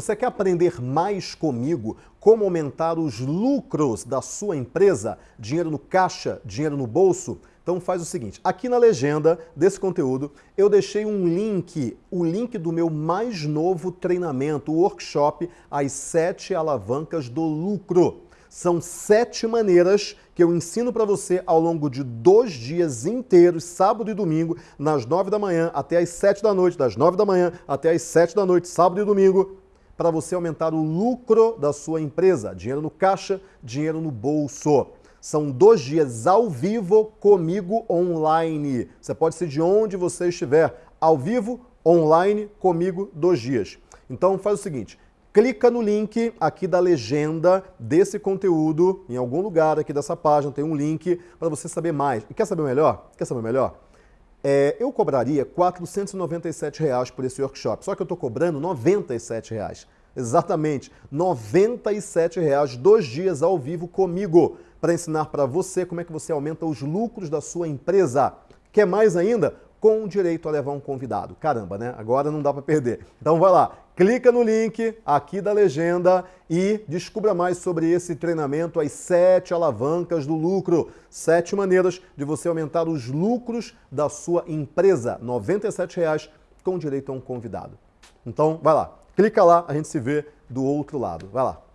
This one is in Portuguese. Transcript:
Você quer aprender mais comigo como aumentar os lucros da sua empresa? Dinheiro no caixa, dinheiro no bolso? Então faz o seguinte, aqui na legenda desse conteúdo eu deixei um link, o link do meu mais novo treinamento, o workshop As Sete Alavancas do Lucro. São sete maneiras que eu ensino para você ao longo de dois dias inteiros, sábado e domingo, nas nove da manhã até as sete da noite, das nove da manhã até as sete da noite, sábado e domingo, para você aumentar o lucro da sua empresa. Dinheiro no caixa, dinheiro no bolso. São dois dias ao vivo comigo online. Você pode ser de onde você estiver, ao vivo, online, comigo, dois dias. Então faz o seguinte, clica no link aqui da legenda desse conteúdo, em algum lugar aqui dessa página tem um link para você saber mais. E quer saber melhor? Quer saber melhor? É, eu cobraria 497 reais por esse workshop, só que eu estou cobrando 97 reais. Exatamente, 97 reais, dois dias ao vivo comigo, para ensinar para você como é que você aumenta os lucros da sua empresa. Quer mais ainda? Com direito a levar um convidado. Caramba, né? Agora não dá para perder. Então vai lá, clica no link aqui da legenda e descubra mais sobre esse treinamento, as sete alavancas do lucro. Sete maneiras de você aumentar os lucros da sua empresa. 97 reais com direito a um convidado. Então, vai lá, clica lá, a gente se vê do outro lado. Vai lá.